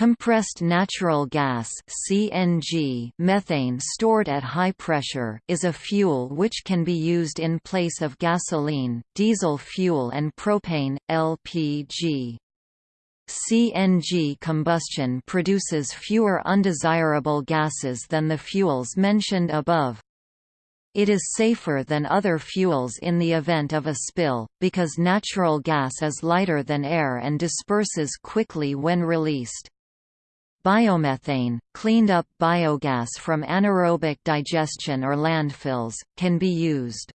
Compressed natural gas (CNG) methane stored at high pressure is a fuel which can be used in place of gasoline, diesel fuel and propane LPG. CNG combustion produces fewer undesirable gases than the fuels mentioned above. It is safer than other fuels in the event of a spill, because natural gas is lighter than air and disperses quickly when released. Biomethane, cleaned up biogas from anaerobic digestion or landfills, can be used.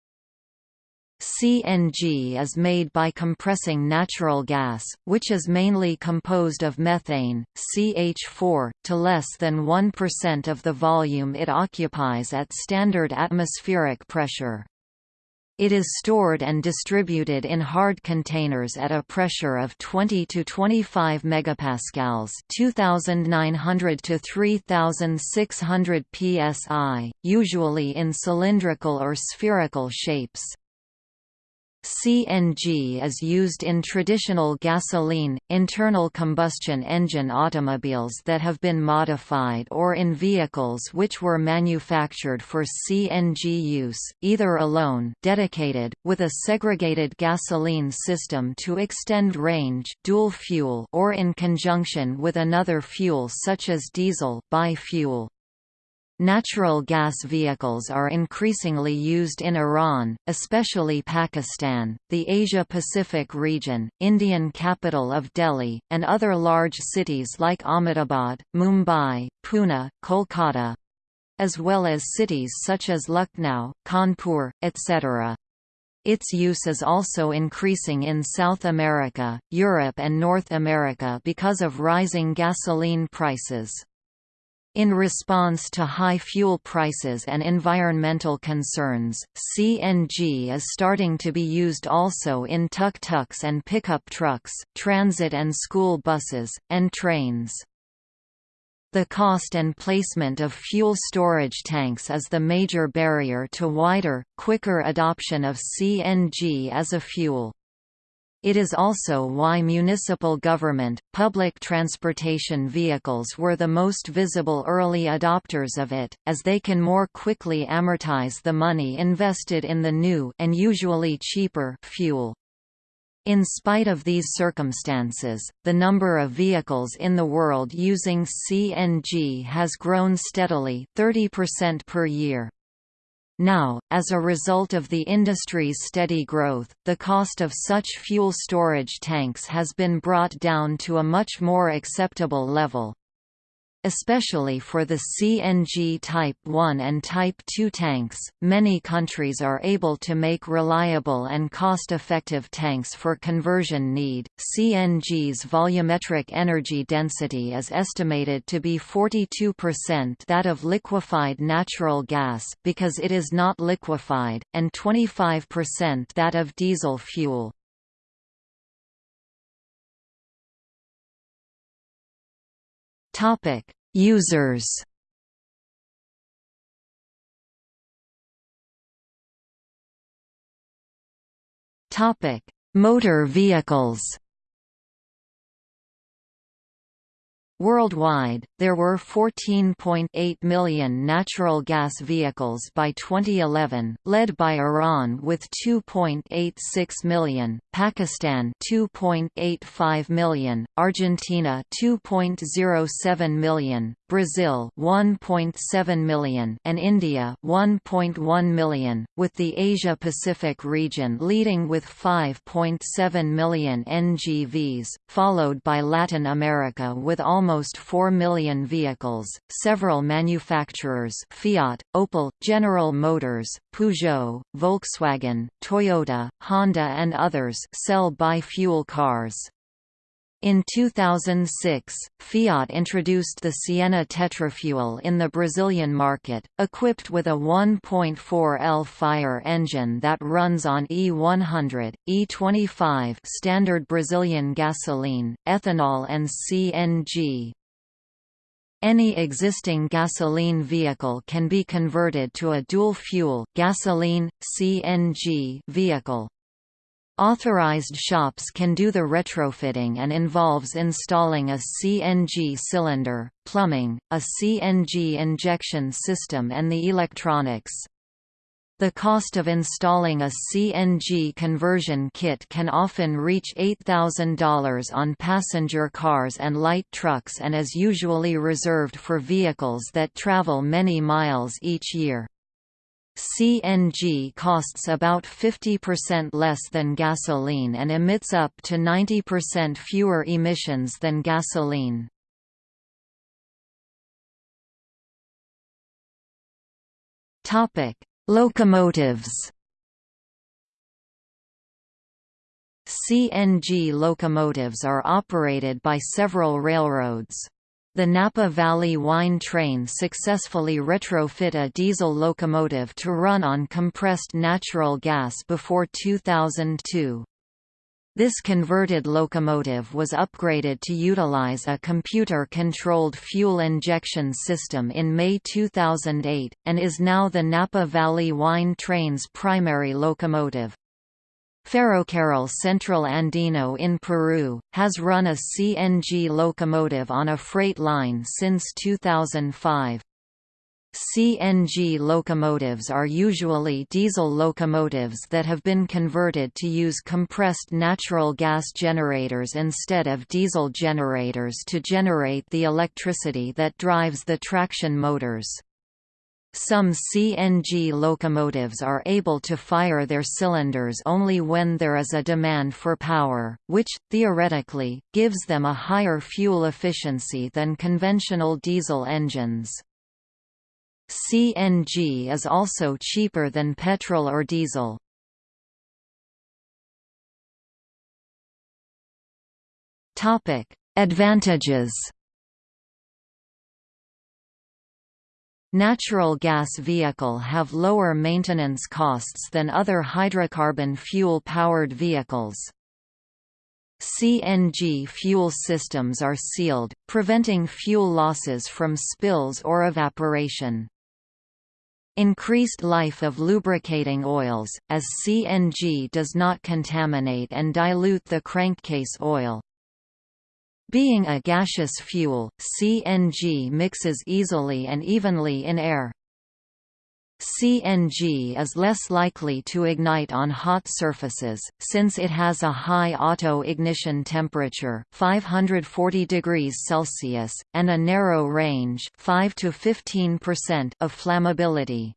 CNG is made by compressing natural gas, which is mainly composed of methane, CH4, to less than 1% of the volume it occupies at standard atmospheric pressure. It is stored and distributed in hard containers at a pressure of 20 to 25 megapascals, 2900 to 3600 psi, usually in cylindrical or spherical shapes. CNG is used in traditional gasoline, internal combustion engine automobiles that have been modified or in vehicles which were manufactured for CNG use, either alone dedicated, with a segregated gasoline system to extend range dual fuel or in conjunction with another fuel such as diesel bi-fuel. Natural gas vehicles are increasingly used in Iran, especially Pakistan, the Asia-Pacific region, Indian capital of Delhi, and other large cities like Ahmedabad, Mumbai, Pune, Kolkata, as well as cities such as Lucknow, Kanpur, etc. Its use is also increasing in South America, Europe and North America because of rising gasoline prices. In response to high fuel prices and environmental concerns, CNG is starting to be used also in tuk-tuks and pickup trucks, transit and school buses, and trains. The cost and placement of fuel storage tanks is the major barrier to wider, quicker adoption of CNG as a fuel. It is also why municipal government, public transportation vehicles were the most visible early adopters of it, as they can more quickly amortize the money invested in the new and usually cheaper fuel. In spite of these circumstances, the number of vehicles in the world using CNG has grown steadily 30% per year. Now, as a result of the industry's steady growth, the cost of such fuel storage tanks has been brought down to a much more acceptable level. Especially for the CNG Type 1 and Type 2 tanks, many countries are able to make reliable and cost-effective tanks for conversion need. CNG's volumetric energy density is estimated to be 42% that of liquefied natural gas because it is not liquefied, and 25% that of diesel fuel. Topic: Users. Topic: Motor vehicles. Worldwide, there were 14.8 million natural gas vehicles by 2011, led by Iran with 2.86 million, Pakistan 2.85 million, Argentina 2.07 million, Brazil 1.7 million and India 1.1 million, with the Asia-Pacific region leading with 5.7 million NGVs, followed by Latin America with almost 4 million vehicles. Several manufacturers Fiat, Opel, General Motors, Peugeot, Volkswagen, Toyota, Honda and others sell bi-fuel cars. In 2006, Fiat introduced the Siena Tetrafuel in the Brazilian market, equipped with a 1.4L fire engine that runs on E100, E25 standard Brazilian gasoline, ethanol and CNG. Any existing gasoline vehicle can be converted to a dual-fuel gasoline, CNG vehicle. Authorized shops can do the retrofitting and involves installing a CNG cylinder, plumbing, a CNG injection system and the electronics. The cost of installing a CNG conversion kit can often reach $8,000 on passenger cars and light trucks and is usually reserved for vehicles that travel many miles each year. CNG costs about 50% less than gasoline and emits up to 90% fewer emissions than gasoline. Topic: Locomotives. CNG locomotives are operated by several railroads. The Napa Valley Wine Train successfully retrofit a diesel locomotive to run on compressed natural gas before 2002. This converted locomotive was upgraded to utilize a computer-controlled fuel injection system in May 2008, and is now the Napa Valley Wine Train's primary locomotive. Ferrocarril Central Andino in Peru, has run a CNG locomotive on a freight line since 2005. CNG locomotives are usually diesel locomotives that have been converted to use compressed natural gas generators instead of diesel generators to generate the electricity that drives the traction motors. Some CNG locomotives are able to fire their cylinders only when there is a demand for power, which, theoretically, gives them a higher fuel efficiency than conventional diesel engines. CNG is also cheaper than petrol or diesel. Advantages Natural gas vehicle have lower maintenance costs than other hydrocarbon fuel-powered vehicles. CNG fuel systems are sealed, preventing fuel losses from spills or evaporation. Increased life of lubricating oils, as CNG does not contaminate and dilute the crankcase oil. Being a gaseous fuel, CNG mixes easily and evenly in air. CNG is less likely to ignite on hot surfaces, since it has a high auto-ignition temperature 540 degrees Celsius, and a narrow range 5 to 15% of flammability.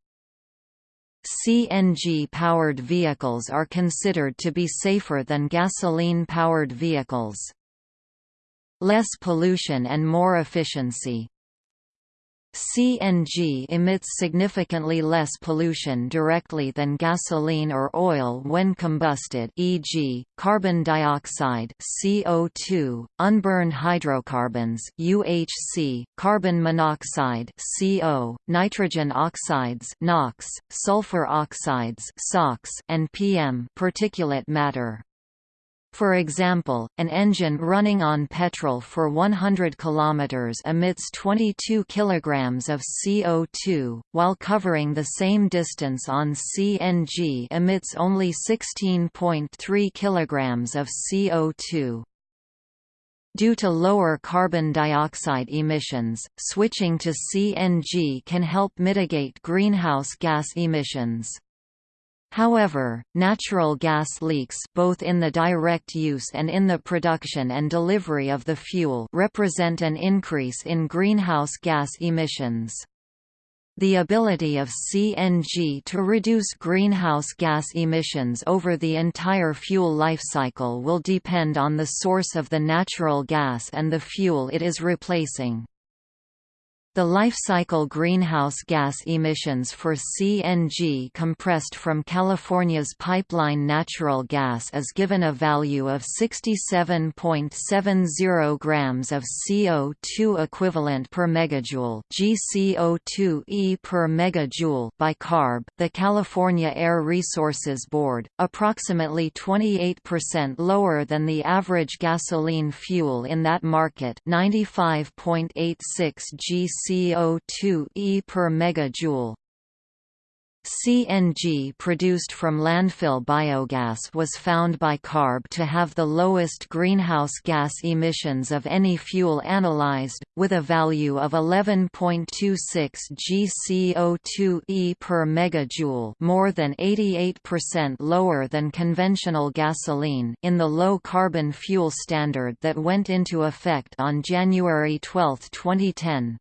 CNG-powered vehicles are considered to be safer than gasoline-powered vehicles less pollution and more efficiency. CNG emits significantly less pollution directly than gasoline or oil when combusted e.g., carbon dioxide CO2, unburned hydrocarbons UHC, carbon monoxide CO, nitrogen oxides NOx, sulfur oxides SOx, and PM particulate matter. For example, an engine running on petrol for 100 km emits 22 kg of CO2, while covering the same distance on CNG emits only 16.3 kg of CO2. Due to lower carbon dioxide emissions, switching to CNG can help mitigate greenhouse gas emissions. However, natural gas leaks both in the direct use and in the production and delivery of the fuel represent an increase in greenhouse gas emissions. The ability of CNG to reduce greenhouse gas emissions over the entire fuel lifecycle will depend on the source of the natural gas and the fuel it is replacing. The life cycle greenhouse gas emissions for CNG compressed from California's pipeline natural gas is given a value of 67.70 grams of CO2 equivalent per megajoule GCO2e per megajoule by CARB, the California Air Resources Board, approximately 28% lower than the average gasoline fuel in that market 95.86 GCO CO2 e per megajoule. CNG produced from landfill biogas was found by CARB to have the lowest greenhouse gas emissions of any fuel analyzed, with a value of 11.26 gCO2e per megajoule more than 88% lower than conventional gasoline in the low-carbon fuel standard that went into effect on January 12, 2010.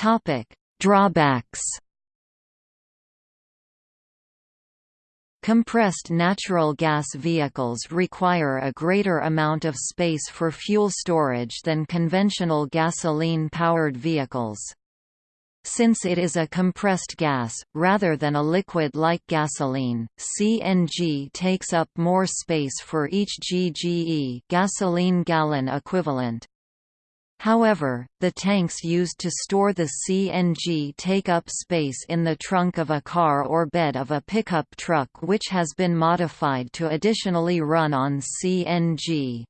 Topic: Drawbacks. Compressed natural gas vehicles require a greater amount of space for fuel storage than conventional gasoline-powered vehicles. Since it is a compressed gas, rather than a liquid like gasoline, CNG takes up more space for each GGE gasoline gallon equivalent. However, the tanks used to store the CNG take up space in the trunk of a car or bed of a pickup truck which has been modified to additionally run on CNG.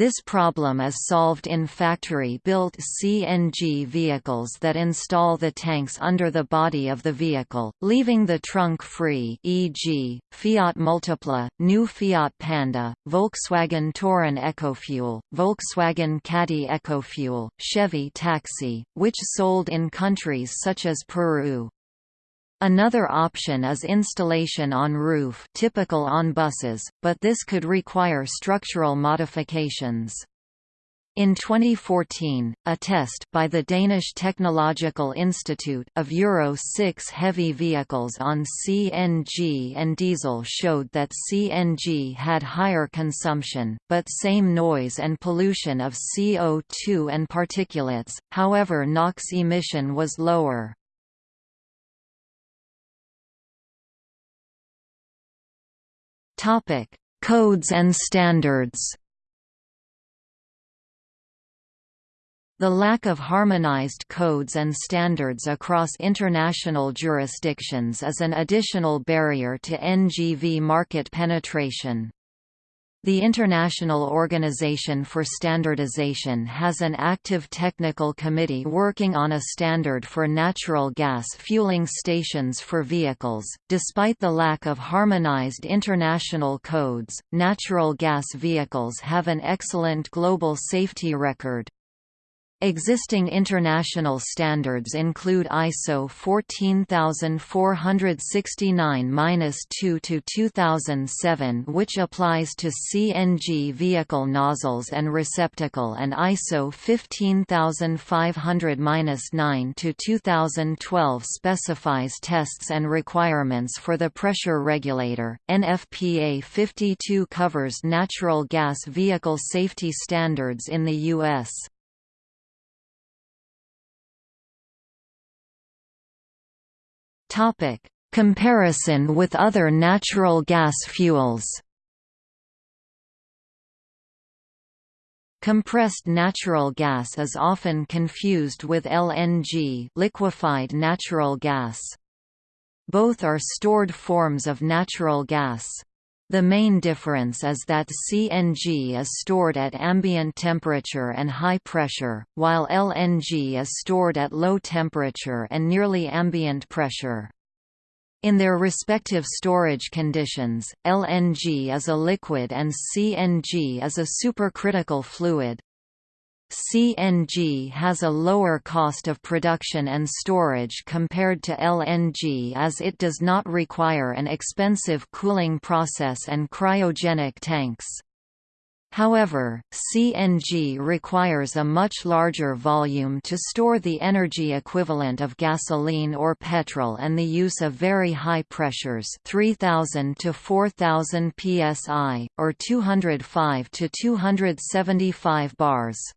This problem is solved in factory-built CNG vehicles that install the tanks under the body of the vehicle, leaving the trunk free e.g., Fiat Multipla, new Fiat Panda, Volkswagen Touran EcoFuel, Volkswagen Caddy EcoFuel, Chevy Taxi, which sold in countries such as Peru. Another option is installation on roof typical on buses, but this could require structural modifications. In 2014, a test by the Danish Technological Institute of Euro 6 heavy vehicles on CNG and diesel showed that CNG had higher consumption, but same noise and pollution of CO2 and particulates, however NOx emission was lower. Topic: Codes and standards. The lack of harmonized codes and standards across international jurisdictions is an additional barrier to NGV market penetration. The International Organization for Standardization has an active technical committee working on a standard for natural gas fueling stations for vehicles. Despite the lack of harmonized international codes, natural gas vehicles have an excellent global safety record. Existing international standards include ISO 14469-2 to 2007 which applies to CNG vehicle nozzles and receptacle and ISO 15500-9 2012 specifies tests and requirements for the pressure regulator. NFPA 52 covers natural gas vehicle safety standards in the US. Topic: Comparison with other natural gas fuels. Compressed natural gas is often confused with LNG, liquefied natural gas. Both are stored forms of natural gas. The main difference is that CNG is stored at ambient temperature and high pressure, while LNG is stored at low temperature and nearly ambient pressure. In their respective storage conditions, LNG is a liquid and CNG is a supercritical fluid. CNG has a lower cost of production and storage compared to LNG as it does not require an expensive cooling process and cryogenic tanks. However, CNG requires a much larger volume to store the energy equivalent of gasoline or petrol and the use of very high pressures 3000 to 4000 psi, or 205 to 275 bars.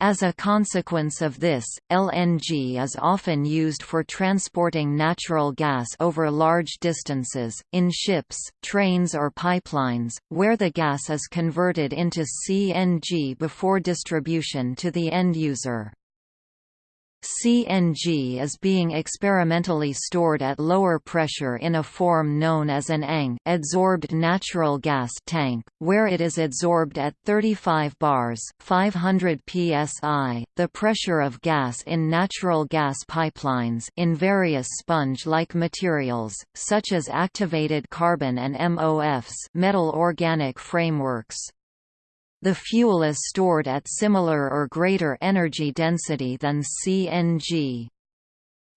As a consequence of this, LNG is often used for transporting natural gas over large distances, in ships, trains or pipelines, where the gas is converted into CNG before distribution to the end user. CNG is being experimentally stored at lower pressure in a form known as an ANG adsorbed natural gas tank, where it is adsorbed at 35 bars 500 psi, the pressure of gas in natural gas pipelines in various sponge-like materials, such as activated carbon and MOFs metal organic frameworks. The fuel is stored at similar or greater energy density than CNG.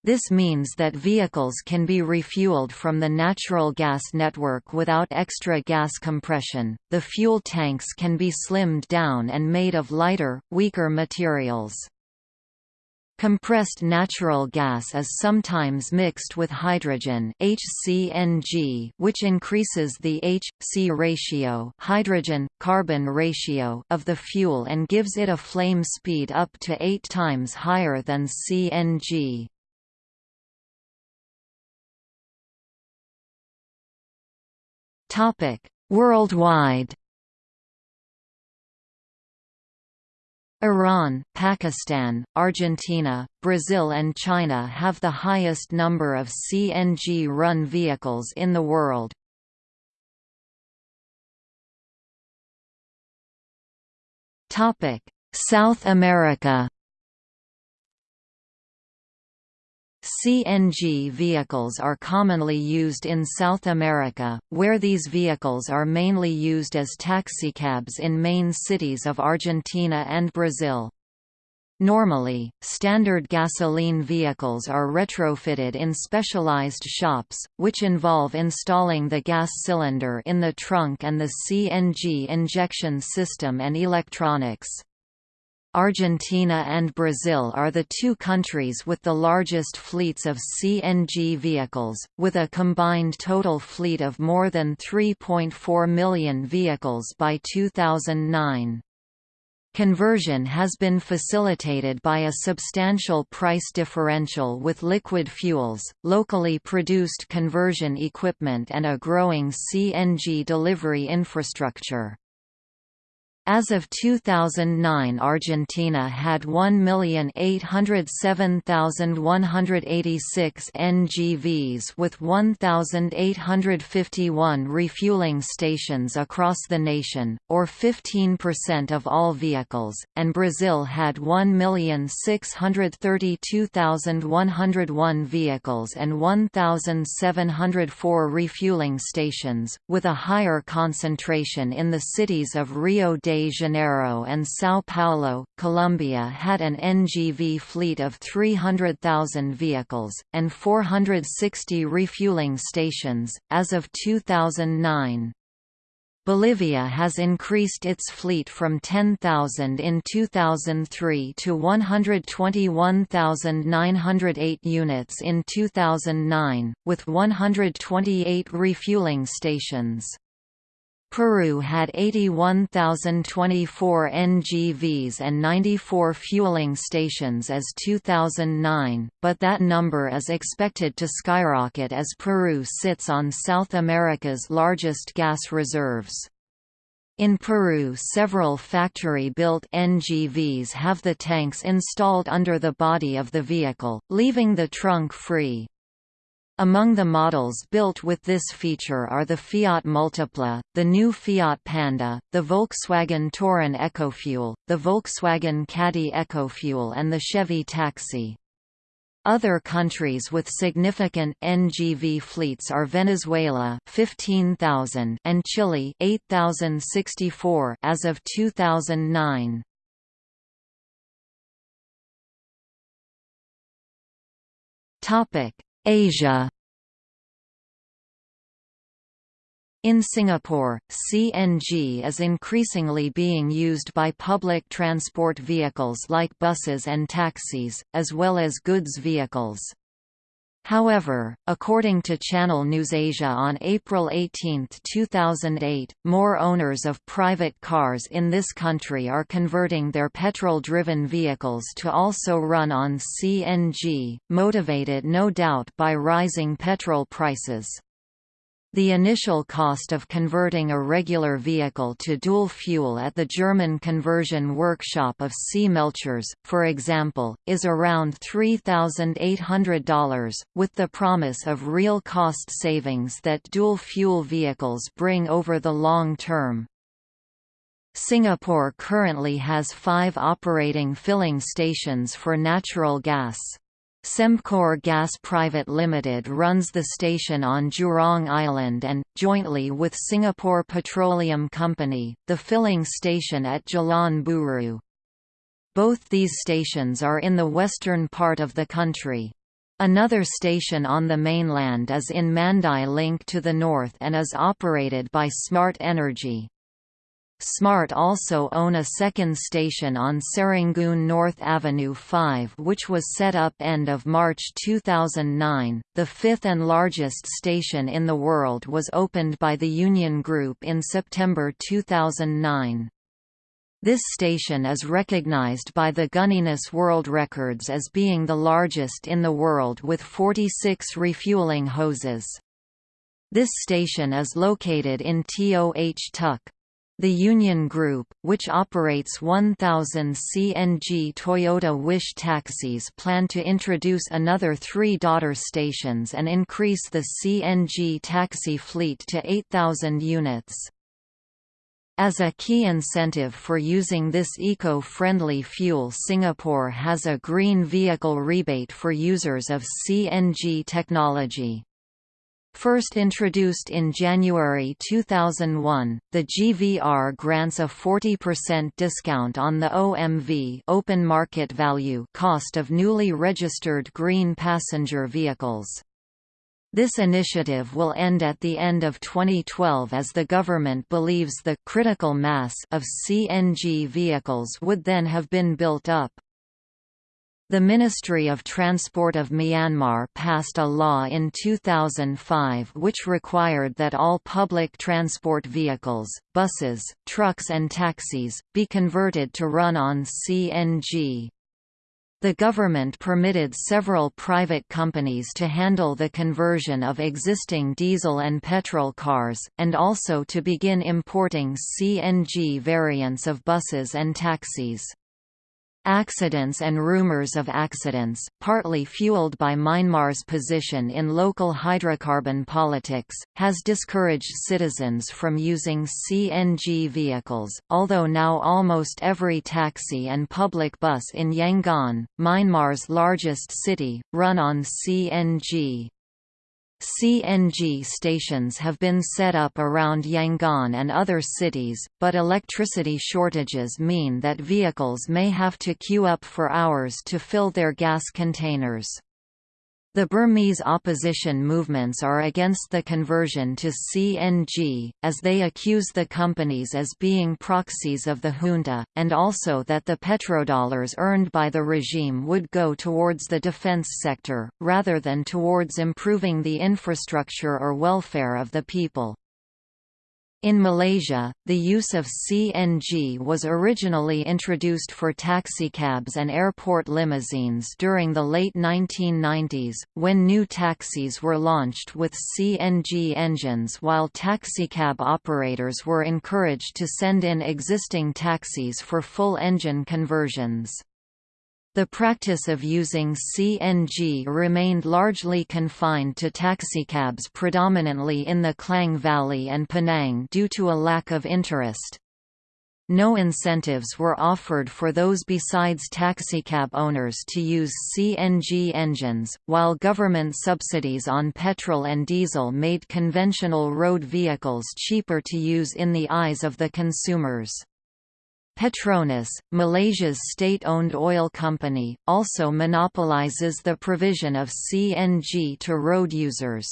This means that vehicles can be refueled from the natural gas network without extra gas compression. The fuel tanks can be slimmed down and made of lighter, weaker materials. Compressed natural gas is sometimes mixed with hydrogen HCNG, which increases the H-C ratio hydrogen-carbon ratio of the fuel and gives it a flame speed up to 8 times higher than CNG. Worldwide Iran, Pakistan, Argentina, Brazil and China have the highest number of CNG-run vehicles in the world. South America CNG vehicles are commonly used in South America, where these vehicles are mainly used as taxicabs in main cities of Argentina and Brazil. Normally, standard gasoline vehicles are retrofitted in specialized shops, which involve installing the gas cylinder in the trunk and the CNG injection system and electronics. Argentina and Brazil are the two countries with the largest fleets of CNG vehicles, with a combined total fleet of more than 3.4 million vehicles by 2009. Conversion has been facilitated by a substantial price differential with liquid fuels, locally produced conversion equipment and a growing CNG delivery infrastructure. As of 2009 Argentina had 1,807,186 NGVs with 1,851 refueling stations across the nation, or 15% of all vehicles, and Brazil had 1,632,101 vehicles and 1,704 refueling stations, with a higher concentration in the cities of Rio de Janeiro and São Paulo, Colombia had an NGV fleet of 300,000 vehicles, and 460 refueling stations, as of 2009. Bolivia has increased its fleet from 10,000 in 2003 to 121,908 units in 2009, with 128 refueling stations. Peru had 81,024 NGVs and 94 fueling stations as 2009, but that number is expected to skyrocket as Peru sits on South America's largest gas reserves. In Peru several factory-built NGVs have the tanks installed under the body of the vehicle, leaving the trunk free. Among the models built with this feature are the Fiat Multipla, the new Fiat Panda, the Volkswagen Touran EcoFuel, the Volkswagen Caddy EcoFuel and the Chevy Taxi. Other countries with significant NGV fleets are Venezuela 15,000 and Chile 8,064 as of 2009. Topic Asia In Singapore, CNG is increasingly being used by public transport vehicles like buses and taxis, as well as goods vehicles. However, according to Channel NewsAsia on April 18, 2008, more owners of private cars in this country are converting their petrol-driven vehicles to also run on CNG, motivated no doubt by rising petrol prices. The initial cost of converting a regular vehicle to dual fuel at the German conversion workshop of C. Melchers, for example, is around $3,800, with the promise of real cost savings that dual fuel vehicles bring over the long term. Singapore currently has five operating filling stations for natural gas. Sembcorp Gas Private Limited runs the station on Jurong Island and, jointly with Singapore Petroleum Company, the filling station at Jalan Buroh. Both these stations are in the western part of the country. Another station on the mainland is in Mandai Link to the north and is operated by Smart Energy. Smart also own a second station on Serangoon North Avenue 5 which was set up end of March 2009. The fifth and largest station in the world was opened by the Union Group in September 2009. This station is recognized by the Guinness World Records as being the largest in the world with 46 refueling hoses. This station is located in Toh Tuck. The Union Group, which operates 1,000 CNG Toyota Wish taxis plan to introduce another three daughter stations and increase the CNG taxi fleet to 8,000 units. As a key incentive for using this eco-friendly fuel Singapore has a green vehicle rebate for users of CNG technology. First introduced in January 2001, the GVR grants a 40% discount on the OMV open market value cost of newly registered green passenger vehicles. This initiative will end at the end of 2012 as the government believes the critical mass of CNG vehicles would then have been built up. The Ministry of Transport of Myanmar passed a law in 2005 which required that all public transport vehicles, buses, trucks and taxis, be converted to run on CNG. The government permitted several private companies to handle the conversion of existing diesel and petrol cars, and also to begin importing CNG variants of buses and taxis. Accidents and rumors of accidents, partly fueled by Myanmar's position in local hydrocarbon politics, has discouraged citizens from using CNG vehicles, although now almost every taxi and public bus in Yangon, Myanmar's largest city, run on CNG. CNG stations have been set up around Yangon and other cities, but electricity shortages mean that vehicles may have to queue up for hours to fill their gas containers. The Burmese opposition movements are against the conversion to CNG, as they accuse the companies as being proxies of the junta, and also that the petrodollars earned by the regime would go towards the defense sector, rather than towards improving the infrastructure or welfare of the people. In Malaysia, the use of CNG was originally introduced for taxicabs and airport limousines during the late 1990s, when new taxis were launched with CNG engines while taxicab operators were encouraged to send in existing taxis for full engine conversions. The practice of using CNG remained largely confined to taxicabs predominantly in the Klang Valley and Penang due to a lack of interest. No incentives were offered for those besides taxicab owners to use CNG engines, while government subsidies on petrol and diesel made conventional road vehicles cheaper to use in the eyes of the consumers. Petronas, Malaysia's state-owned oil company, also monopolizes the provision of CNG to road users.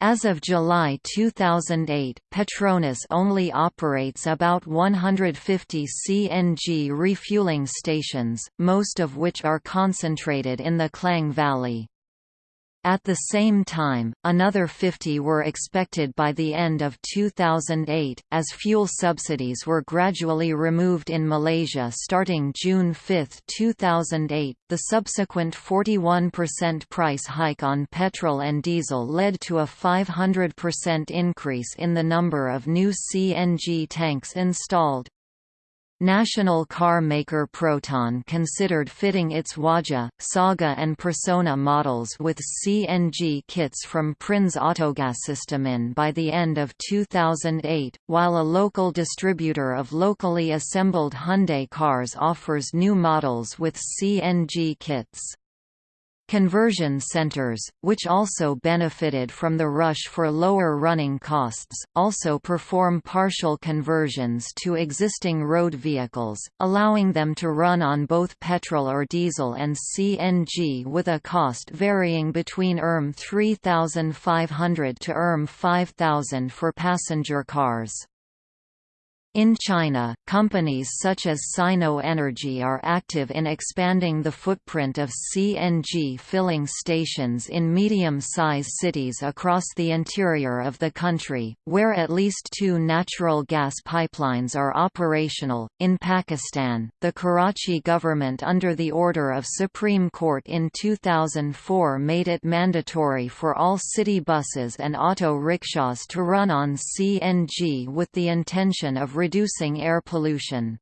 As of July 2008, Petronas only operates about 150 CNG refueling stations, most of which are concentrated in the Klang Valley. At the same time, another 50 were expected by the end of 2008, as fuel subsidies were gradually removed in Malaysia starting June 5, 2008. The subsequent 41% price hike on petrol and diesel led to a 500% increase in the number of new CNG tanks installed. National car maker Proton considered fitting its Waja, Saga and Persona models with CNG kits from Prins Autogassystemen by the end of 2008, while a local distributor of locally assembled Hyundai cars offers new models with CNG kits. Conversion centers, which also benefited from the rush for lower running costs, also perform partial conversions to existing road vehicles, allowing them to run on both petrol or diesel and CNG with a cost varying between ERM 3500 to ERM 5000 for passenger cars. In China, companies such as Sino Energy are active in expanding the footprint of CNG filling stations in medium-size cities across the interior of the country, where at least two natural gas pipelines are operational. In Pakistan, the Karachi government under the order of Supreme Court in 2004 made it mandatory for all city buses and auto rickshaws to run on CNG with the intention of reducing air pollution.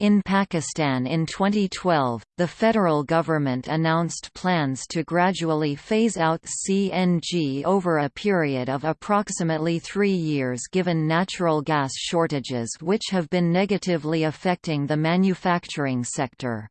In Pakistan in 2012, the federal government announced plans to gradually phase out CNG over a period of approximately three years given natural gas shortages which have been negatively affecting the manufacturing sector.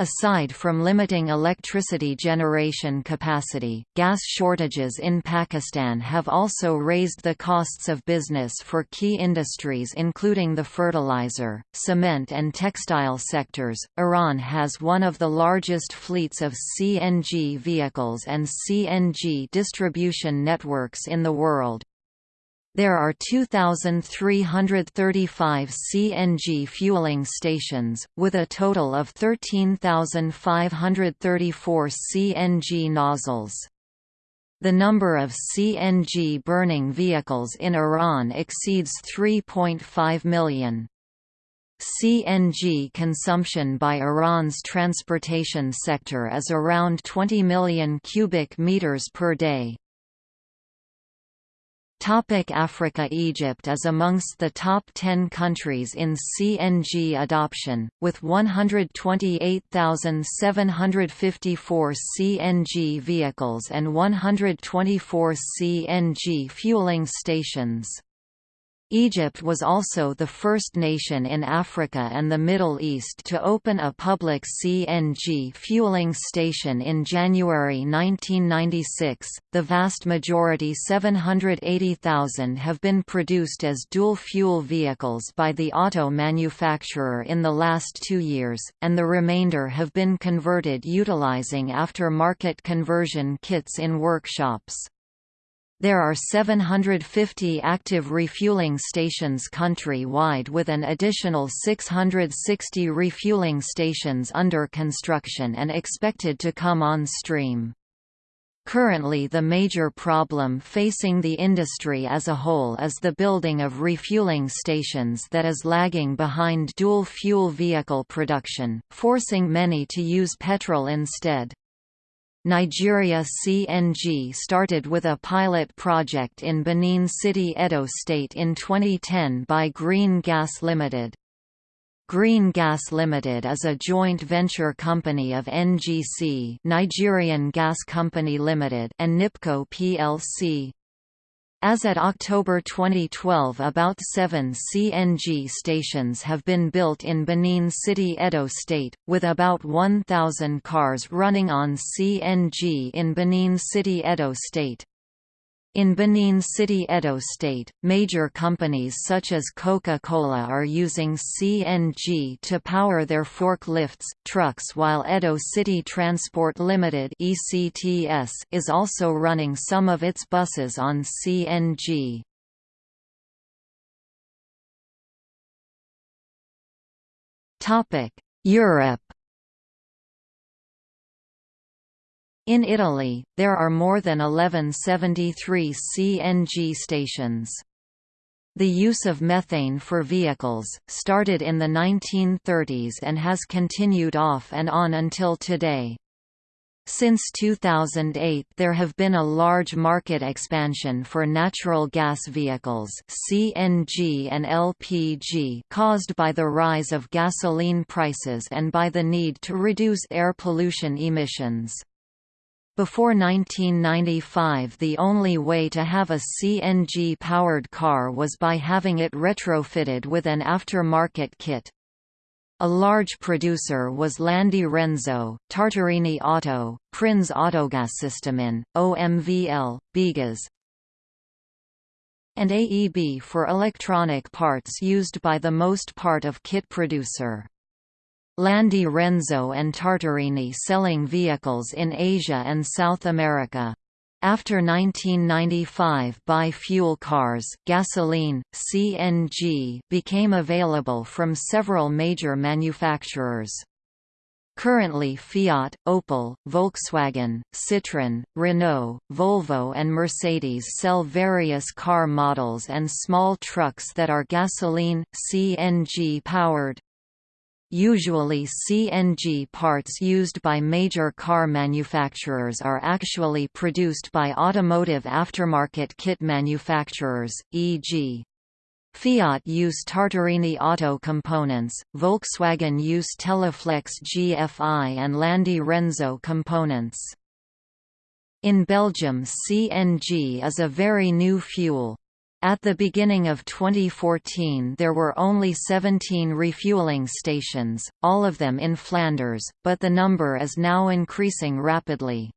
Aside from limiting electricity generation capacity, gas shortages in Pakistan have also raised the costs of business for key industries including the fertilizer, cement and textile sectors. Iran has one of the largest fleets of CNG vehicles and CNG distribution networks in the world. There are 2,335 CNG fueling stations, with a total of 13,534 CNG nozzles. The number of CNG burning vehicles in Iran exceeds 3.5 million. CNG consumption by Iran's transportation sector is around 20 million cubic meters per day. Topic Africa Egypt is amongst the top 10 countries in CNG adoption, with 128,754 CNG vehicles and 124 CNG fueling stations. Egypt was also the first nation in Africa and the Middle East to open a public CNG fueling station in January 1996. The vast majority 780,000 have been produced as dual fuel vehicles by the auto manufacturer in the last 2 years, and the remainder have been converted utilizing after-market conversion kits in workshops. There are 750 active refueling stations country-wide with an additional 660 refueling stations under construction and expected to come on stream. Currently the major problem facing the industry as a whole is the building of refueling stations that is lagging behind dual-fuel vehicle production, forcing many to use petrol instead. Nigeria CNG started with a pilot project in Benin City Edo State in 2010 by Green Gas Limited. Green Gas Limited is a joint venture company of NGC Nigerian Gas Company Limited and NIPCO plc. As at October 2012 about seven CNG stations have been built in Benin City Edo State, with about 1,000 cars running on CNG in Benin City Edo State. In Benin City Edo State, major companies such as Coca-Cola are using CNG to power their forklifts, trucks while Edo City Transport Limited is also running some of its buses on CNG. Europe In Italy, there are more than 1173 CNG stations. The use of methane for vehicles, started in the 1930s and has continued off and on until today. Since 2008 there have been a large market expansion for natural gas vehicles CNG and LPG caused by the rise of gasoline prices and by the need to reduce air pollution emissions. Before 1995 the only way to have a CNG-powered car was by having it retrofitted with an after-market kit. A large producer was Landi Renzo, Tartarini Auto, Prins Autogassystemen, OMVL, Bigas, and AEB for electronic parts used by the most part of kit producer. Landi Renzo and Tartarini selling vehicles in Asia and South America. After 1995 bi-fuel cars gasoline, CNG became available from several major manufacturers. Currently Fiat, Opel, Volkswagen, Citroën, Renault, Volvo and Mercedes sell various car models and small trucks that are gasoline, CNG powered. Usually CNG parts used by major car manufacturers are actually produced by automotive aftermarket kit manufacturers, e.g. Fiat use Tartarini Auto components, Volkswagen use Teleflex GFI and Landi Renzo components. In Belgium CNG is a very new fuel. At the beginning of 2014 there were only 17 refueling stations, all of them in Flanders, but the number is now increasing rapidly.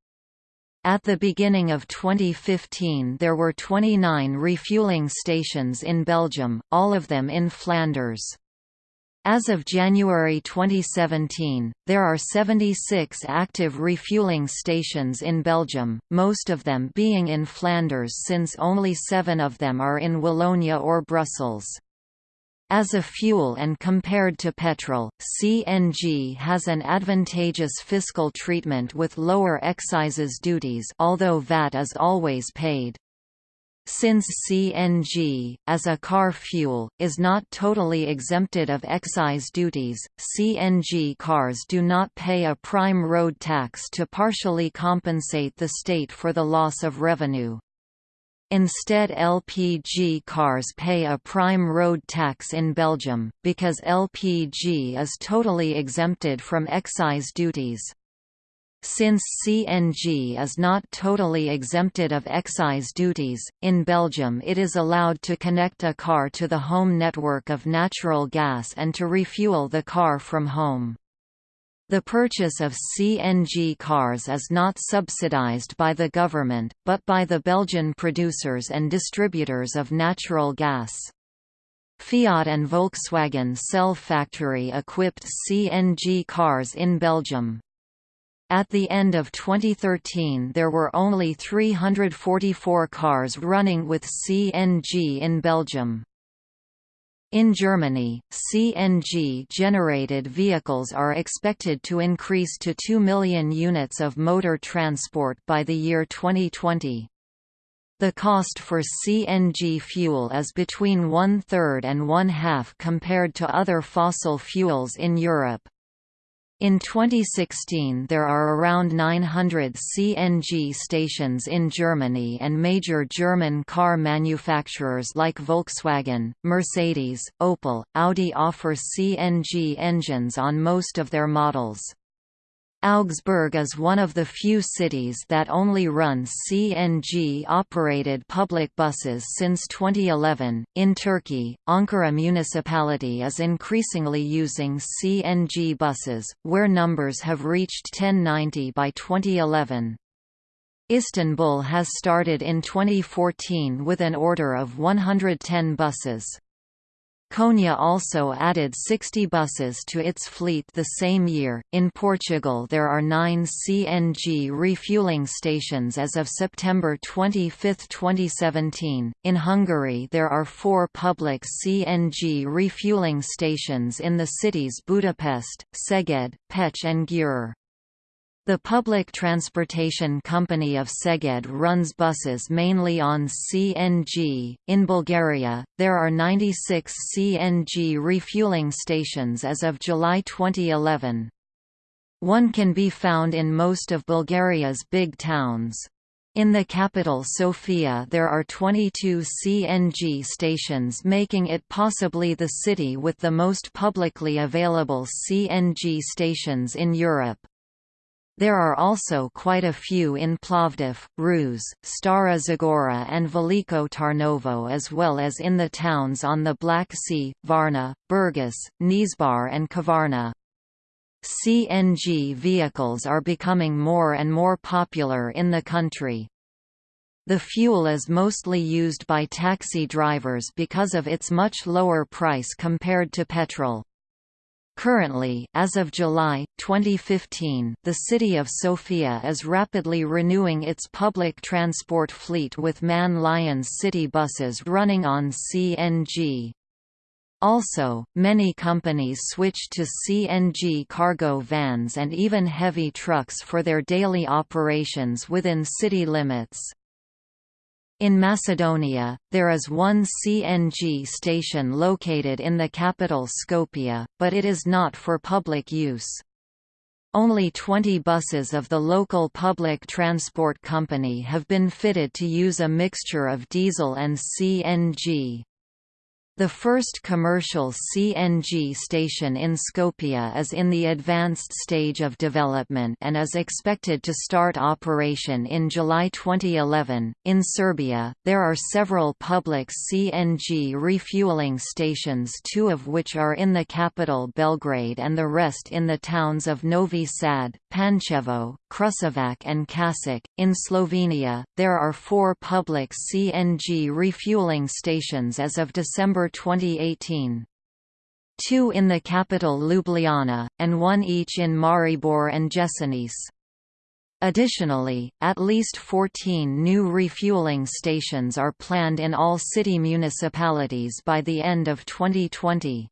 At the beginning of 2015 there were 29 refueling stations in Belgium, all of them in Flanders. As of January 2017, there are 76 active refueling stations in Belgium, most of them being in Flanders since only seven of them are in Wallonia or Brussels. As a fuel and compared to petrol, CNG has an advantageous fiscal treatment with lower excises duties although VAT is always paid. Since CNG, as a car fuel, is not totally exempted of excise duties, CNG cars do not pay a prime road tax to partially compensate the state for the loss of revenue. Instead LPG cars pay a prime road tax in Belgium, because LPG is totally exempted from excise duties. Since CNG is not totally exempted of excise duties, in Belgium it is allowed to connect a car to the home network of natural gas and to refuel the car from home. The purchase of CNG cars is not subsidized by the government, but by the Belgian producers and distributors of natural gas. Fiat and Volkswagen sell factory-equipped CNG cars in Belgium. At the end of 2013 there were only 344 cars running with CNG in Belgium. In Germany, CNG-generated vehicles are expected to increase to 2 million units of motor transport by the year 2020. The cost for CNG fuel is between one-third and one-half compared to other fossil fuels in Europe. In 2016 there are around 900 CNG stations in Germany and major German car manufacturers like Volkswagen, Mercedes, Opel, Audi offer CNG engines on most of their models. Augsburg is one of the few cities that only runs CNG-operated public buses since 2011. In Turkey, Ankara municipality is increasingly using CNG buses, where numbers have reached 1090 by 2011. Istanbul has started in 2014 with an order of 110 buses. Konya also added 60 buses to its fleet the same year. In Portugal, there are nine CNG refueling stations as of September 25, 2017. In Hungary, there are four public CNG refueling stations in the cities Budapest, Szeged, Pécs, and Győr. The public transportation company of Szeged runs buses mainly on CNG. In Bulgaria, there are 96 CNG refueling stations as of July 2011. One can be found in most of Bulgaria's big towns. In the capital Sofia there are 22 CNG stations making it possibly the city with the most publicly available CNG stations in Europe. There are also quite a few in Plovdiv, Ruse, Stara Zagora and Veliko Tarnovo as well as in the towns on the Black Sea, Varna, Burgas, Nesebar and Kavarna. CNG vehicles are becoming more and more popular in the country. The fuel is mostly used by taxi drivers because of its much lower price compared to petrol. Currently, as of July 2015, the city of Sofia is rapidly renewing its public transport fleet with MAN Lions city buses running on CNG. Also, many companies switch to CNG cargo vans and even heavy trucks for their daily operations within city limits. In Macedonia, there is one CNG station located in the capital Skopje, but it is not for public use. Only 20 buses of the local public transport company have been fitted to use a mixture of diesel and CNG. The first commercial CNG station in Skopje is in the advanced stage of development and is expected to start operation in July 2011. In Serbia, there are several public CNG refueling stations, two of which are in the capital Belgrade and the rest in the towns of Novi Sad, Pančevo, Kruševac, and Kasic. In Slovenia, there are four public CNG refueling stations as of December December 2018. Two in the capital Ljubljana, and one each in Maribor and Jesenice. Additionally, at least 14 new refueling stations are planned in all city municipalities by the end of 2020.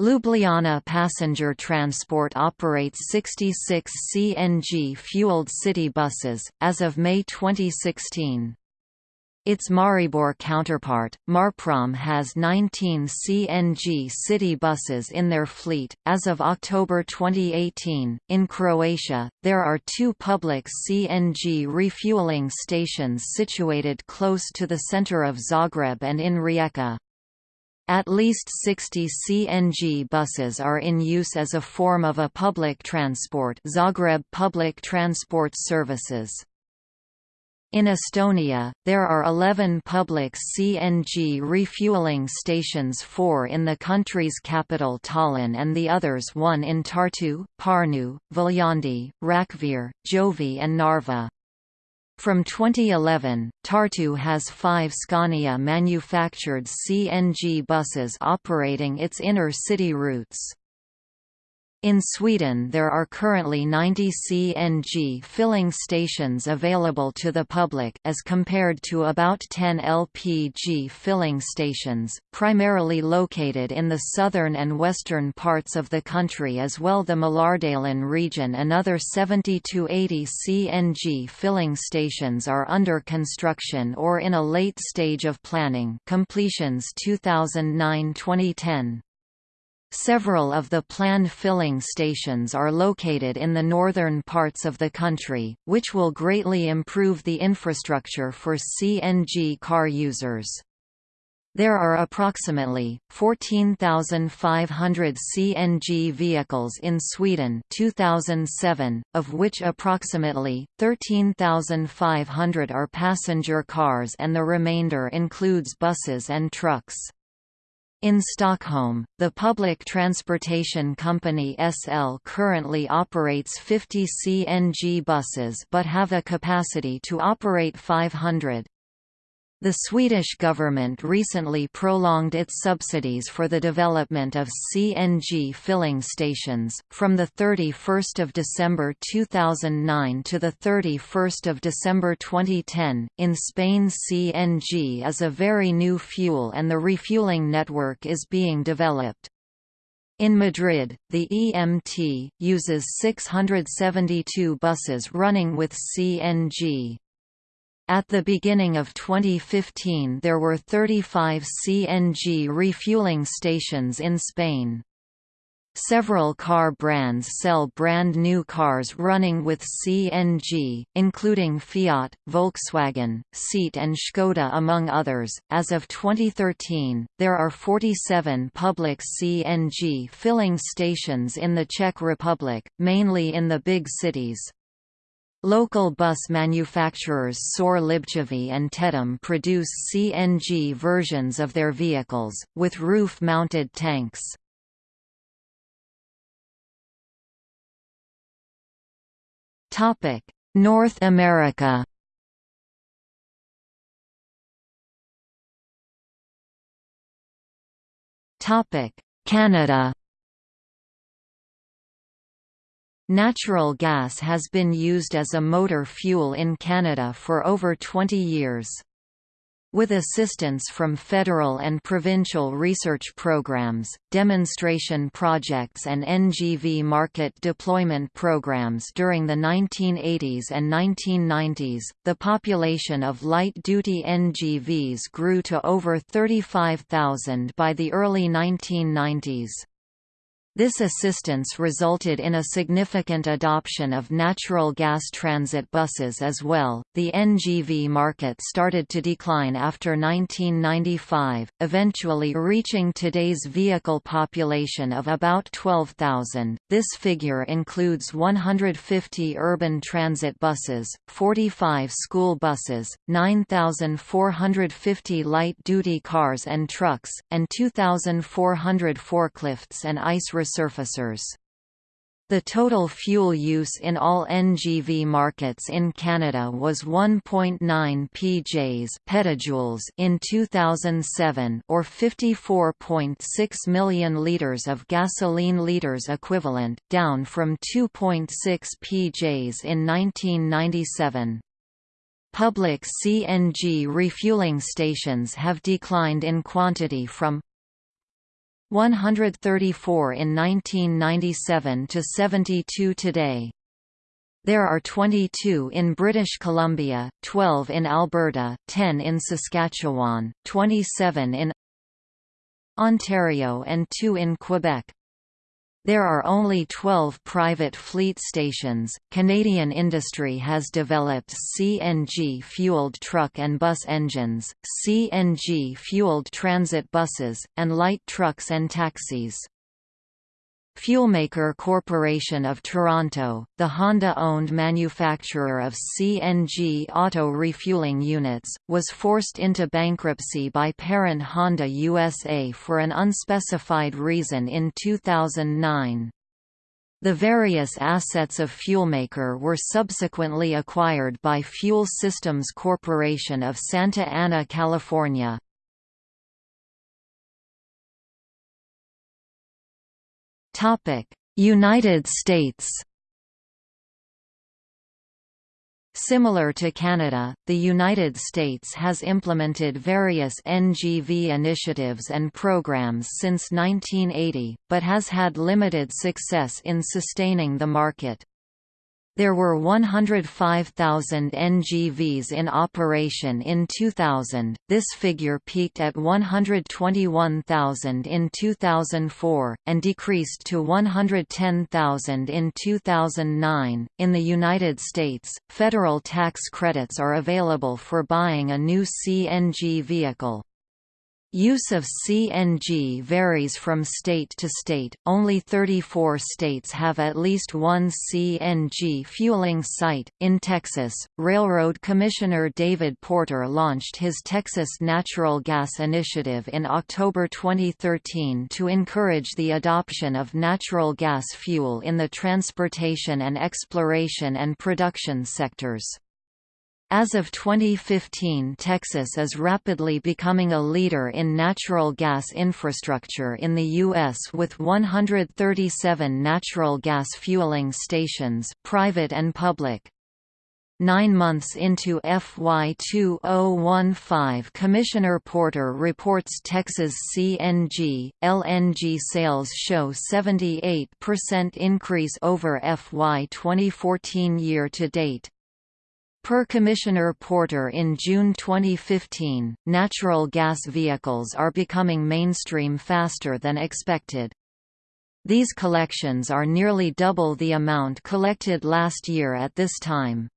Ljubljana Passenger Transport operates 66 CNG-fueled city buses, as of May 2016. Its Maribor counterpart, Marprom has 19 CNG city buses in their fleet. As of October 2018, in Croatia, there are two public CNG refueling stations situated close to the center of Zagreb and in Rijeka. At least 60 CNG buses are in use as a form of a public transport Zagreb Public Transport Services. In Estonia, there are 11 public CNG refueling stations four in the country's capital Tallinn and the others one in Tartu, Pärnu, Viljandi, Rakvere, Jõhvi and Narva. From 2011, Tartu has five Scania manufactured CNG buses operating its inner city routes. In Sweden there are currently 90 CNG filling stations available to the public as compared to about 10 LPG filling stations, primarily located in the southern and western parts of the country as well the Mälardalen region another 70 to 80 CNG filling stations are under construction or in a late stage of planning completions 2009-2010. Several of the planned filling stations are located in the northern parts of the country, which will greatly improve the infrastructure for CNG car users. There are approximately 14,500 CNG vehicles in Sweden 2007, of which approximately 13,500 are passenger cars and the remainder includes buses and trucks. In Stockholm, the public transportation company SL currently operates 50 CNG buses but have a capacity to operate 500. The Swedish government recently prolonged its subsidies for the development of CNG filling stations, from 31 December 2009 to 31 December 2010. In Spain CNG is a very new fuel and the refueling network is being developed. In Madrid, the EMT, uses 672 buses running with CNG. At the beginning of 2015 there were 35 CNG refueling stations in Spain. Several car brands sell brand new cars running with CNG, including Fiat, Volkswagen, Seat and Škoda among others. As of 2013, there are 47 public CNG filling stations in the Czech Republic, mainly in the big cities. Local bus manufacturers SOR Libchavy and Tedom produce CNG versions of their vehicles, with roof-mounted tanks. North America. Canada. Natural gas has been used as a motor fuel in Canada for over 20 years. With assistance from federal and provincial research programs, demonstration projects and NGV market deployment programs during the 1980s and 1990s, the population of light-duty NGVs grew to over 35,000 by the early 1990s. This assistance resulted in a significant adoption of natural gas transit buses as well. The NGV market started to decline after 1995, eventually reaching today's vehicle population of about 12,000. This figure includes 150 urban transit buses, 45 school buses, 9,450 light duty cars and trucks, and 2,400 forklifts and ice resurfacers. The total fuel use in all NGV markets in Canada was 1.9 pjs petajoules in 2007 or 54.6 million liters of gasoline liters equivalent, down from 2.6 pjs in 1997. Public CNG refueling stations have declined in quantity from 134 in 1997 to 72 today. There are 22 in British Columbia, 12 in Alberta, 10 in Saskatchewan, 27 in Ontario and 2 in Quebec. There are only 12 private fleet stations. Canadian industry has developed CNG fueled truck and bus engines, CNG fueled transit buses, and light trucks and taxis. Fuelmaker Corporation of Toronto, the Honda-owned manufacturer of CNG auto refueling units, was forced into bankruptcy by parent Honda USA for an unspecified reason in 2009. The various assets of Fuelmaker were subsequently acquired by Fuel Systems Corporation of Santa Ana, California. United States Similar to Canada, the United States has implemented various NGV initiatives and programs since 1980, but has had limited success in sustaining the market. There were 105,000 NGVs in operation in 2000, this figure peaked at 121,000 in 2004, and decreased to 110,000 in 2009. In the United States, federal tax credits are available for buying a new CNG vehicle. Use of CNG varies from state to state, only 34 states have at least one CNG fueling site. In Texas, Railroad Commissioner David Porter launched his Texas Natural Gas Initiative in October 2013 to encourage the adoption of natural gas fuel in the transportation and exploration and production sectors. As of 2015 Texas is rapidly becoming a leader in natural gas infrastructure in the U.S. with 137 natural gas fueling stations private and public. Nine months into FY 2015 Commissioner Porter reports Texas CNG, LNG sales show 78% increase over FY 2014 year-to-date. Per Commissioner Porter in June 2015, natural gas vehicles are becoming mainstream faster than expected. These collections are nearly double the amount collected last year at this time.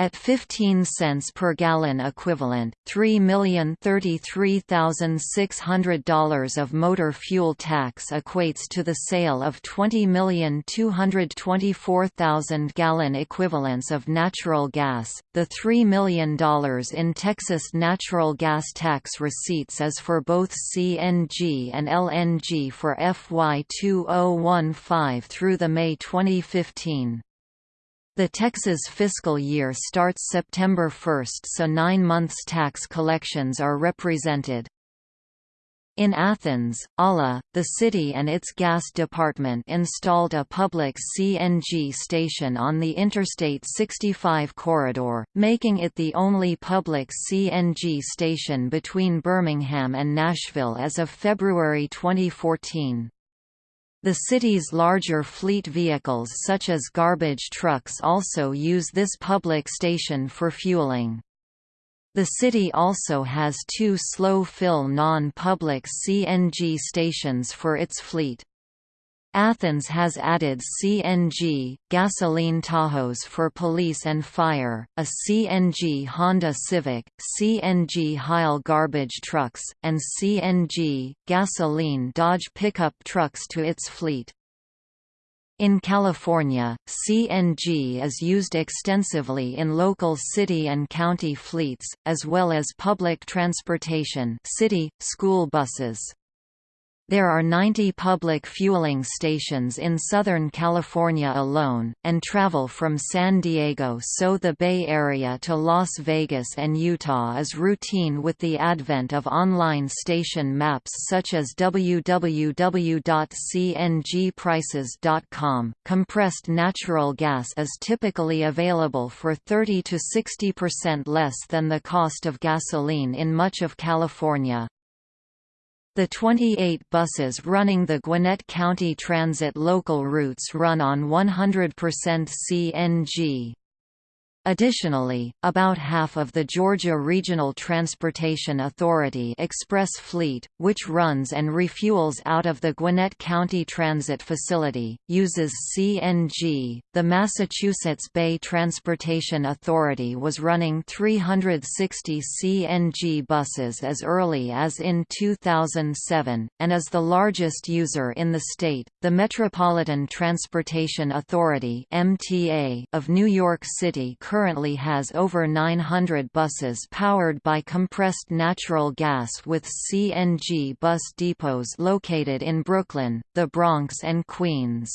At 15 cents per gallon equivalent, $3,033,600 of motor fuel tax equates to the sale of 20,224,000 gallon equivalents of natural gas. The $3 million in Texas natural gas tax receipts is for both CNG and LNG for FY 2015 through the May 2015. The Texas fiscal year starts September 1 so nine months tax collections are represented. In Athens, ALA, the city and its gas department installed a public CNG station on the Interstate 65 corridor, making it the only public CNG station between Birmingham and Nashville as of February 2014. The city's larger fleet vehicles such as garbage trucks also use this public station for fueling. The city also has two slow-fill non-public CNG stations for its fleet. Athens has added CNG, gasoline Tahoes for police and fire, a CNG Honda Civic, CNG Heil garbage trucks, and CNG, gasoline Dodge pickup trucks to its fleet. In California, CNG is used extensively in local city and county fleets, as well as public transportation city, school buses. There are 90 public fueling stations in Southern California alone, and travel from San Diego so the Bay Area to Las Vegas and Utah is routine with the advent of online station maps such as www.cngprices.com. Compressed natural gas is typically available for 30 to 60% less than the cost of gasoline in much of California. The 28 buses running the Gwinnett County Transit local routes run on 100% CNG. Additionally, about half of the Georgia Regional Transportation Authority express fleet, which runs and refuels out of the Gwinnett County Transit Facility, uses CNG. The Massachusetts Bay Transportation Authority was running 360 CNG buses as early as in 2007, and is the largest user in the state. The Metropolitan Transportation Authority (MTA) of New York City currently has over 900 buses powered by compressed natural gas with CNG bus depots located in Brooklyn, the Bronx and Queens.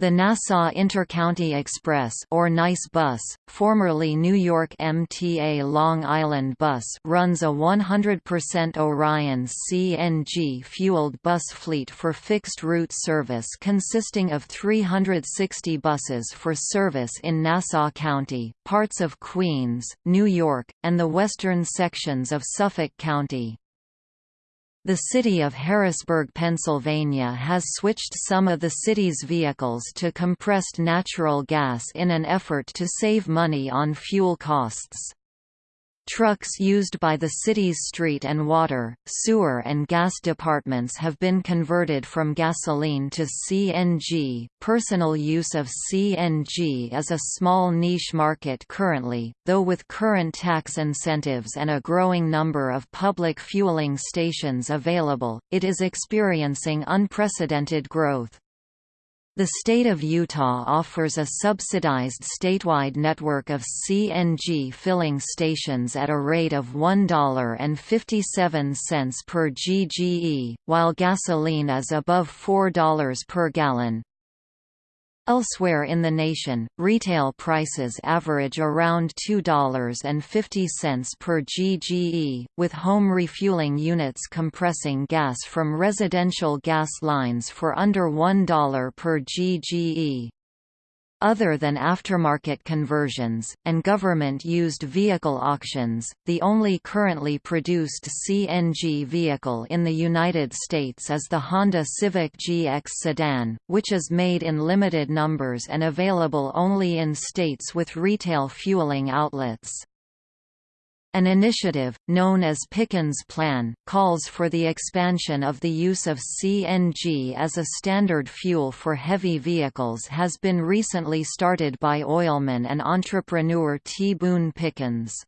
The Nassau Intercounty Express or NICE bus, formerly New York MTA Long Island Bus runs a 100% Orion CNG-fueled bus fleet for fixed-route service consisting of 360 buses for service in Nassau County, parts of Queens, New York, and the western sections of Suffolk County. The city of Harrisburg, Pennsylvania has switched some of the city's vehicles to compressed natural gas in an effort to save money on fuel costs. Trucks used by the city's street and water, sewer and gas departments have been converted from gasoline to CNG. Personal use of CNG is a small niche market currently, though with current tax incentives and a growing number of public fueling stations available, it is experiencing unprecedented growth. The state of Utah offers a subsidized statewide network of CNG filling stations at a rate of $1.57 per GGE, while gasoline is above $4 per gallon. Elsewhere in the nation, retail prices average around $2.50 per GGE, with home refueling units compressing gas from residential gas lines for under $1 per GGE. Other than aftermarket conversions, and government-used vehicle auctions, the only currently produced CNG vehicle in the United States is the Honda Civic GX sedan, which is made in limited numbers and available only in states with retail fueling outlets. An initiative, known as Pickens Plan, calls for the expansion of the use of CNG as a standard fuel for heavy vehicles has been recently started by oilman and entrepreneur T. Boone Pickens.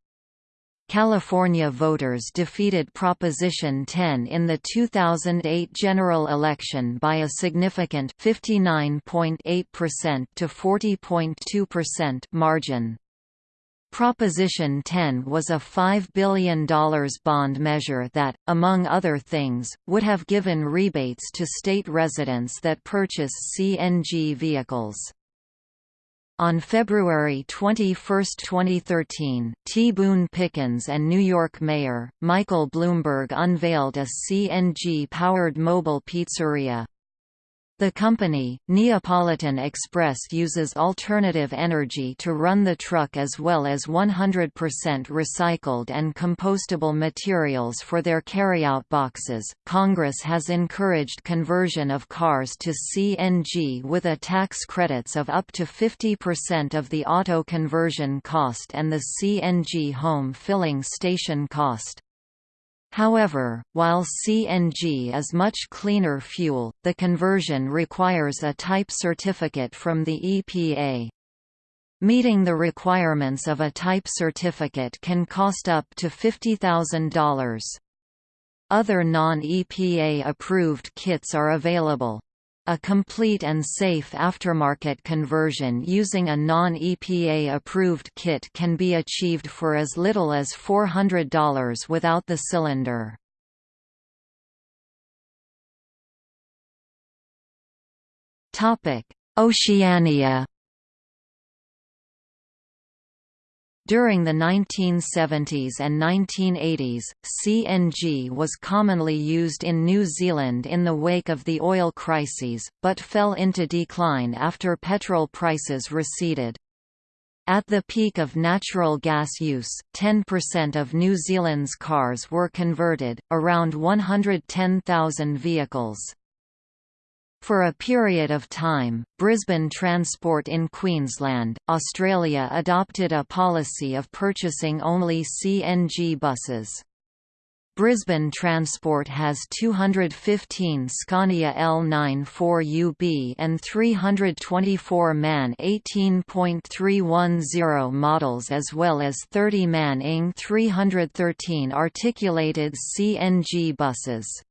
California voters defeated Proposition 10 in the 2008 general election by a significant 59.8% to 40.2% margin. Proposition 10 was a $5 billion bond measure that, among other things, would have given rebates to state residents that purchase CNG vehicles. On February 21, 2013, T. Boone Pickens and New York Mayor, Michael Bloomberg unveiled a CNG-powered mobile pizzeria. The company, Neapolitan Express uses alternative energy to run the truck as well as 100% recycled and compostable materials for their carryout boxes. Congress has encouraged conversion of cars to CNG with a tax credits of up to 50% of the auto conversion cost and the CNG home filling station cost. However, while CNG is much cleaner fuel, the conversion requires a type certificate from the EPA. Meeting the requirements of a type certificate can cost up to $50,000. Other non-EPA approved kits are available. A complete and safe aftermarket conversion using a non-EPA approved kit can be achieved for as little as $400 without the cylinder. Oceania During the 1970s and 1980s, CNG was commonly used in New Zealand in the wake of the oil crises, but fell into decline after petrol prices receded. At the peak of natural gas use, 10% of New Zealand's cars were converted, around 110,000 vehicles. For a period of time, Brisbane Transport in Queensland, Australia adopted a policy of purchasing only CNG buses. Brisbane Transport has 215 Scania L94UB and 324 MAN 18.310 models as well as 30 MAN ING 313 articulated CNG buses.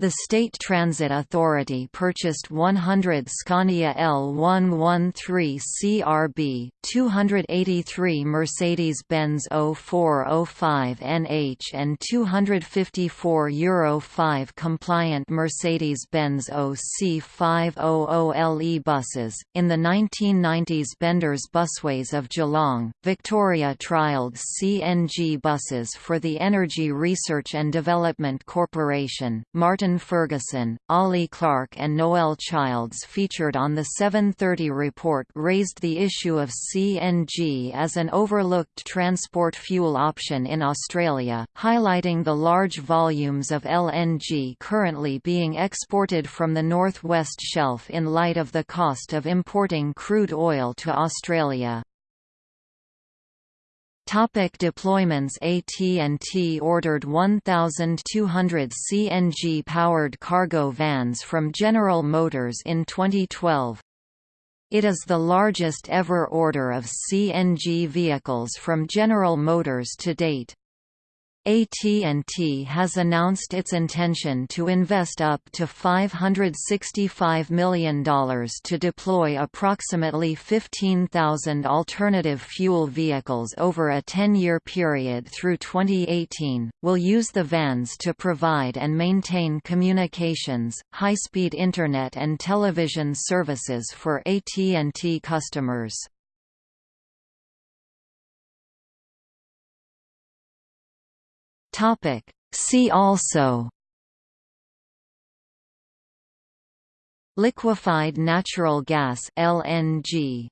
The State Transit Authority purchased 100 Scania L113 CRB, 283 Mercedes-Benz 0405 NH and 254 Euro 5 compliant Mercedes-Benz OC500LE buses. In the 1990s Benders Busways of Geelong, Victoria trialled CNG buses for the Energy Research and Development Corporation. Martin Ferguson, Ollie Clark and Noel Childs featured on the 730 report raised the issue of CNG as an overlooked transport fuel option in Australia, highlighting the large volumes of LNG currently being exported from the North-West Shelf in light of the cost of importing crude oil to Australia. Topic deployments AT&T ordered 1,200 CNG-powered cargo vans from General Motors in 2012. It is the largest ever order of CNG vehicles from General Motors to date. AT&T has announced its intention to invest up to $565 million to deploy approximately 15,000 alternative fuel vehicles over a 10-year period through 2018, will use the vans to provide and maintain communications, high-speed Internet and television services for AT&T customers. Topic. See also Liquefied natural gas LNG